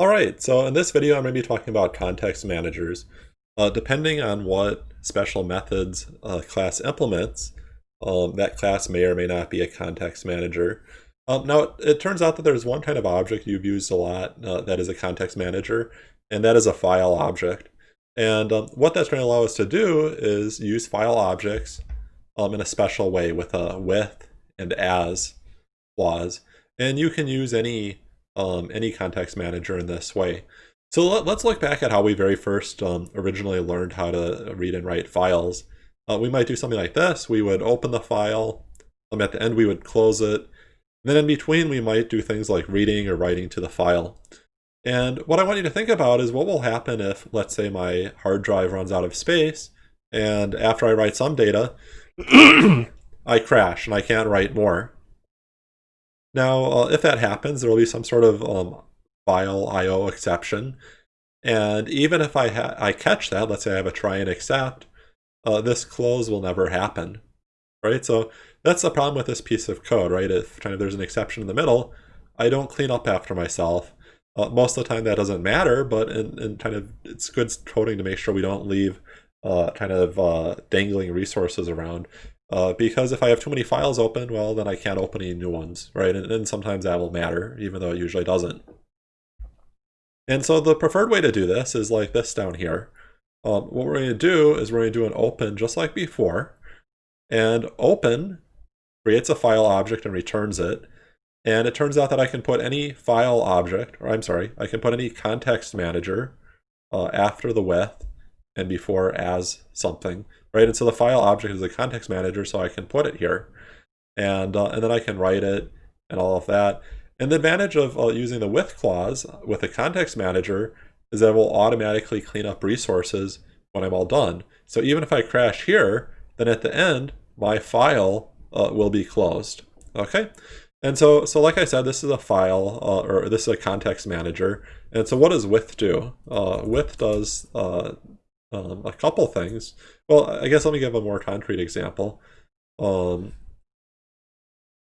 Alright, so in this video I'm going to be talking about context managers. Uh, depending on what special methods a class implements, um, that class may or may not be a context manager. Um, now, it, it, turns out that there's one kind of object you've used a lot uh, that is a context manager, and that is a file object. And um, what that's going to allow us to do is use file objects um, in a special way with a with and as clause. And you can use any um, any context manager in this way. So let, us look back at how we very first um, originally learned how to read and write files. Uh, we might do something like this. We would open the file. Um, at the end, we would close it. And then in between, we might do things like reading or writing to the file. And what I want you to think about is what will happen if, let's say, my hard drive runs out of space, and after I write some data, I crash and I can't write more. Now, uh, if that happens, there will be some sort of um, file I.O. exception. And even if I, I catch that, let's say I have a try and except, uh, this close will never happen, right? So that's the problem with this piece of code, right? If kind of there's an exception in the middle, I don't clean up after myself. Uh, most of the time that doesn't matter, but in, in, kind of it's good coding to make sure we don't leave uh, kind of uh, dangling resources around. Uh, because if I have too many files open, well, then I can't open any new ones, right? And, and sometimes that will matter, even though it usually doesn't. And so the preferred way to do this is like this down here. Um, what we're going to do is we're going to do an open just like before. And open creates a file object and returns it. And it turns out that I can put any file object, or I'm sorry, I can put any context manager uh, after the with and before as something right? And so the file object is a context manager, so I can put it here. And, uh, and then I can write it and all of that. And the advantage of uh, using the with clause with a context manager is that it will automatically clean up resources when I'm all done. So even if I crash here, then at the end, my file uh, will be closed. Okay? And so, so like I said, this is a file, uh, or this is a context manager. And so what does with do? Uh, with does uh, um, a couple things. Well, I guess let me give a more concrete example. Um,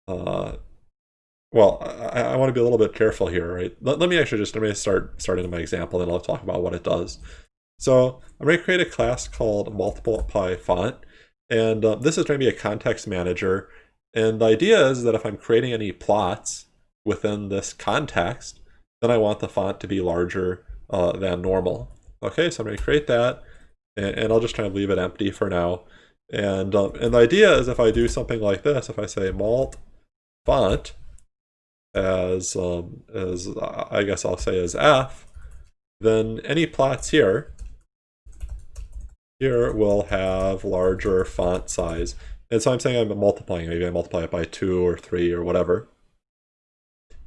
uh, well, I, I want to be a little bit careful here, right? Let, let me actually just let me start starting my example, and I'll talk about what it does. So I'm going to create a class called multiply font, and uh, this is going to be a context manager. And the idea is that if I'm creating any plots within this context, then I want the font to be larger uh, than normal. Okay, so I'm going to create that and, and I'll just kind of leave it empty for now. And, um, and the idea is if I do something like this, if I say mult font as, um, as I guess I'll say as f, then any plots here, here will have larger font size. And so I'm saying I'm multiplying, maybe I multiply it by two or three or whatever.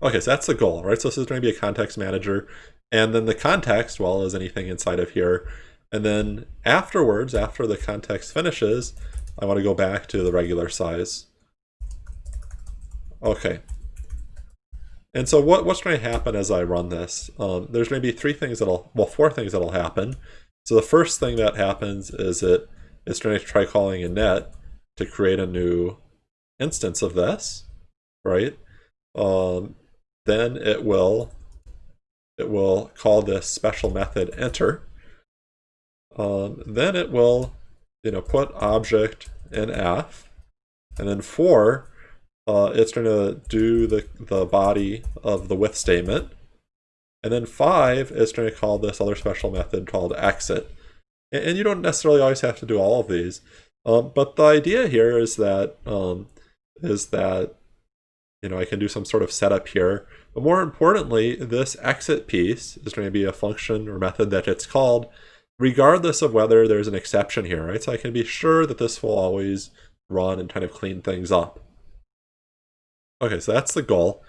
Okay, so that's the goal, right? So this is going to be a context manager. And then the context, well, is anything inside of here. And then afterwards, after the context finishes, I want to go back to the regular size. Okay. And so what, what's going to happen as I run this? Um, there's going to be three things that'll, well, four things that'll happen. So the first thing that happens is it it's going to try calling init to create a new instance of this, right? Um, then it will it will call this special method enter, um, then it will, you know, put object in f, and then for, uh, it's going to do the, the body of the with statement. And then five, it's going to call this other special method called exit. And, and you don't necessarily always have to do all of these. Um, but the idea here is that um, is that you know I can do some sort of setup here. But more importantly, this exit piece is going to be a function or method that it's called regardless of whether there's an exception here, right? So I can be sure that this will always run and kind of clean things up. Okay, so that's the goal.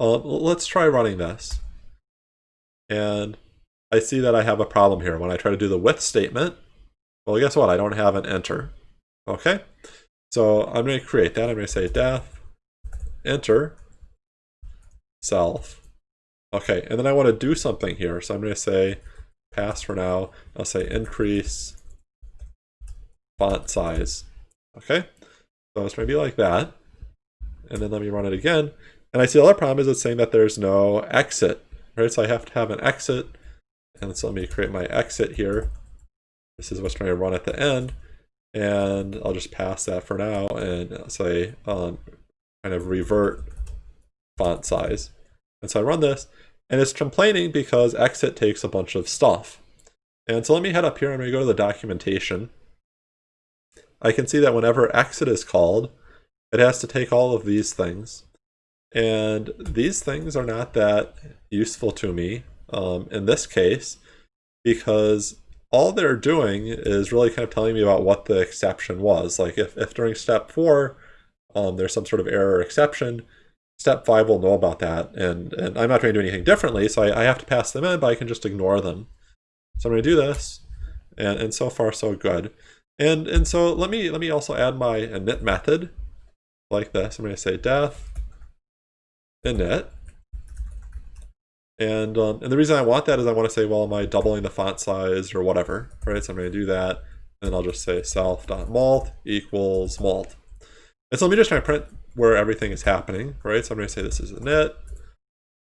Uh, let's try running this. And I see that I have a problem here. When I try to do the with statement, well, guess what? I don't have an enter. Okay, so I'm going to create that. I'm going to say def enter self. Okay, and then I want to do something here. So I'm going to say pass for now. I'll say increase font size. Okay, so it's going to be like that. And then let me run it again. And I see the other problem is it's saying that there's no exit right? So I have to have an exit, and so let me create my exit here. This is what's going to run at the end, and I'll just pass that for now and say um, kind of revert font size. And so I run this, and it's complaining because exit takes a bunch of stuff. And so let me head up here and we go to the documentation. I can see that whenever exit is called, it has to take all of these things. And these things are not that useful to me um, in this case because all they're doing is really kind of telling me about what the exception was. Like if, if during step four, um, there's some sort of error or exception, step five will know about that. And, and I'm not trying to do anything differently, so I, I have to pass them in, but I can just ignore them. So I'm going to do this, and, and so far so good. And, and so let me, let me also add my init method like this. I'm going to say def init. And, um, and the reason I want that is I want to say, well, am I doubling the font size or whatever, right? So I'm going to do that, and I'll just say self.mult equals mult. And so let me just try to print where everything is happening, right? So I'm going to say this is init.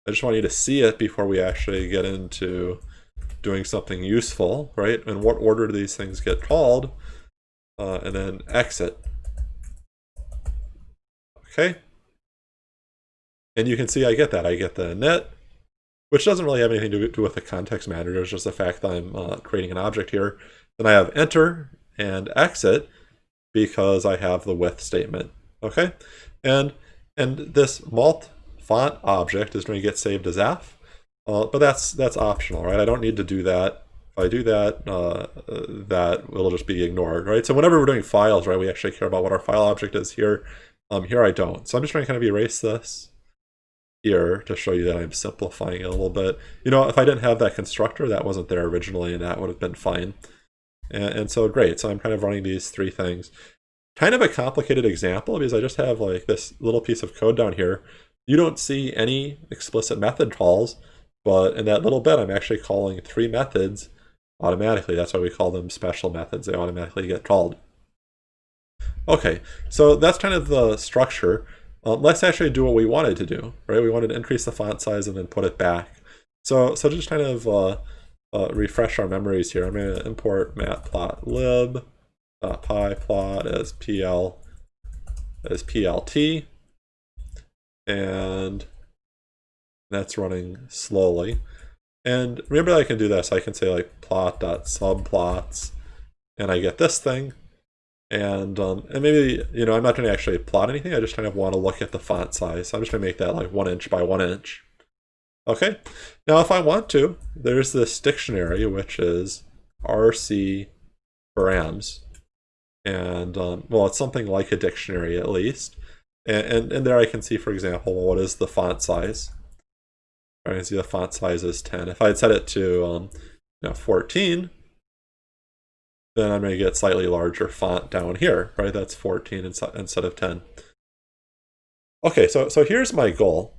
I just want you to see it before we actually get into doing something useful, right? In what order do these things get called? Uh, and then exit. Okay. And you can see I get that. I get the net, which doesn't really have anything to do with the context manager. It's just the fact that I'm uh, creating an object here. Then I have enter and exit because I have the with statement. Okay. And, and this mult font object is going to get saved as AF, Uh, but that's that's optional, right? I don't need to do that. If I do that, uh, that will just be ignored, right? So whenever we're doing files, right, we actually care about what our file object is here. Um, here I don't. So I'm just trying to kind of erase this here to show you that I'm simplifying it a little bit. You know, if I didn't have that constructor, that wasn't there originally, and that would have been fine. And, and so great. So I'm kind of running these three things. Kind of a complicated example because I just have like this little piece of code down here. You don't see any explicit method calls, but in that little bit, I'm actually calling three methods automatically. That's why we call them special methods. They automatically get called. Okay, so that's kind of the structure. Uh, let's actually do what we wanted to do, right? We wanted to increase the font size and then put it back. So, so just kind of uh, uh, refresh our memories here. I'm going to import matplotlib uh, pyplot as pl as plt, and that's running slowly. And remember I can do this. I can say like plot.subplots and I get this thing. And um, and maybe, you know, I'm not going to actually plot anything. I just kind of want to look at the font size. So I'm just going to make that like one inch by one inch. Okay. Now, if I want to, there's this dictionary, which is RC params. And, um, well, it's something like a dictionary at least. And, and, and there I can see, for example, what is the font size. I can see the font size is 10. If I had set it to um, you know, 14, then I'm going to get slightly larger font down here, right? That's 14 instead of 10. Okay, so, so here's my goal.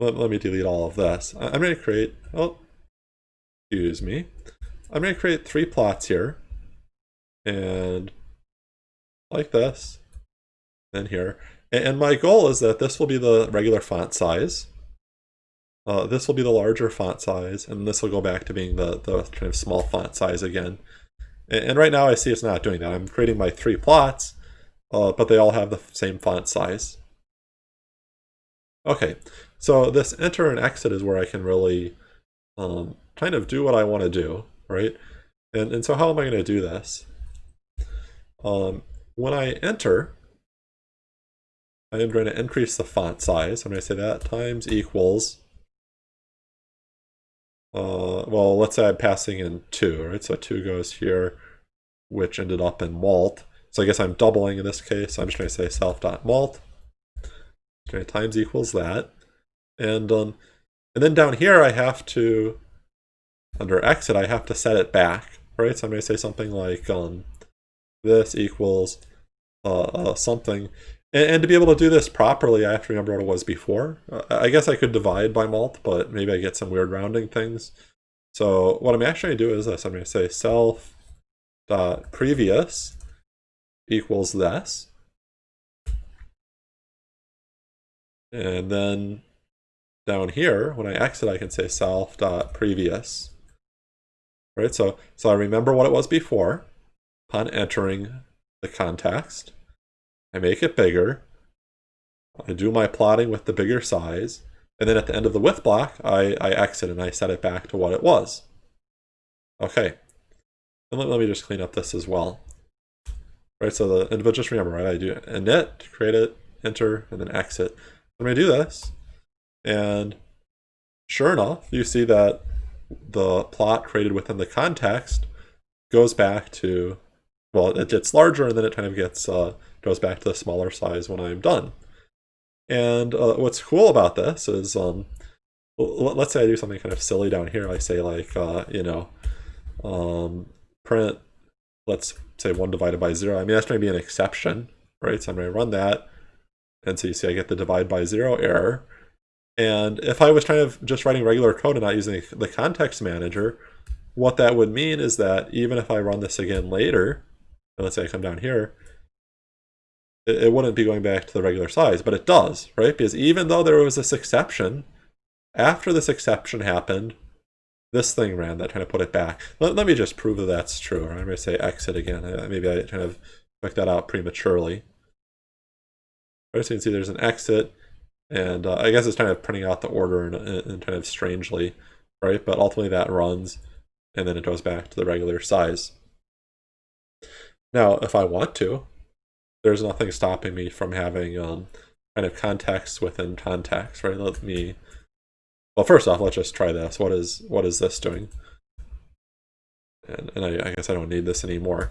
Let, let me delete all of this. I'm going to create, oh, excuse me. I'm going to create three plots here. And like this, and here. And my goal is that this will be the regular font size. Uh, this will be the larger font size, and this will go back to being the, the kind of small font size again. And, and right now I see it's not doing that. I'm creating my three plots, uh, but they all have the same font size. Okay, so this enter and exit is where I can really um, kind of do what I want to do, right? And, and so how am I going to do this? Um, when I enter, I am going to increase the font size. I'm going to say that times equals, uh, well, let's say I'm passing in 2, right? So 2 goes here, which ended up in mult. So I guess I'm doubling in this case. I'm just going to say self.mult. Okay, times equals that. And, um, and then down here I have to, under exit, I have to set it back, right? So going to say something like um, this equals uh, uh, something. And, and, to be able to do this properly, I have to remember what it was before. Uh, I guess I could divide by mult, but maybe I get some weird rounding things. So what I'm actually going to do is this. I'm going to say self dot previous equals this. And then down here, when I exit, I can say self.previous. Right, so, so I remember what it was before upon entering the context. I make it bigger. I do my plotting with the bigger size. And then at the end of the with block, I, I exit and I set it back to what it was. Okay. And let, let me just clean up this as well. Right, so the, and but just remember, right, I do init, create it, enter, and then exit. I'm to do this, and sure enough, you see that the plot created within the context goes back to, well, it gets larger and then it kind of gets, uh, goes back to the smaller size when I'm done. And uh, what's cool about this is, um, let's say I do something kind of silly down here. I say like, uh, you know, um, print, let's say 1 divided by 0. I mean, that's going to be an exception, right? So I'm going to run that. And so you see I get the divide by 0 error. And if I was kind of just writing regular code and not using the context manager, what that would mean is that even if I run this again later, let's say I come down here, it, it wouldn't be going back to the regular size, but it does, right? Because even though there was this exception, after this exception happened, this thing ran that kind of put it back. Let, let me just prove that that's true. I'm going to say exit again. Maybe I kind of took that out prematurely. Right, so you can see there's an exit, and uh, I guess it's kind of printing out the order and, and kind of strangely, right? But ultimately that runs, and then it goes back to the regular size. Now, if I want to, there's nothing stopping me from having um, kind of context within context, right? Let me well, first off, let's just try this. What is what is this doing? And, and I, I guess I don't need this anymore.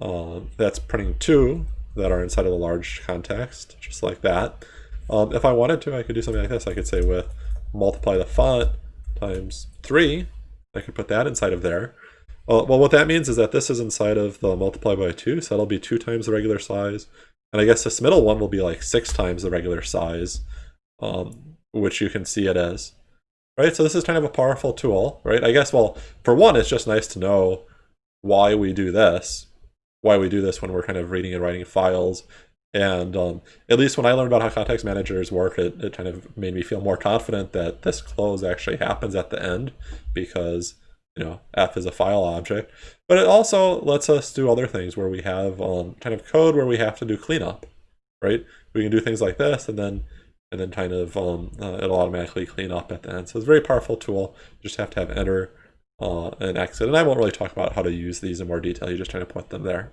Um, that's printing two that are inside of the large context, just like that. Um, if I wanted to, I could do something like this. I could say with multiply the font times three, I could put that inside of there. Well, well, what that means is that this is inside of the multiply by two, so that'll be two times the regular size. And I guess this middle one will be like six times the regular size. Um, which you can see it as. Right, so this is kind of a powerful tool, right? I guess, well, for one, it's just nice to know why we do this, why we do this when we're kind of reading and writing files. And um, at least when I learned about how context managers work, it, it kind of made me feel more confident that this close actually happens at the end because, you know, f is a file object. But it also lets us do other things where we have um, kind of code where we have to do cleanup, right? We can do things like this and then and then kind of um, uh, it'll automatically clean up at the end. So it's a very powerful tool. You just have to have enter uh, and exit. And I won't really talk about how to use these in more detail. You just try to put them there.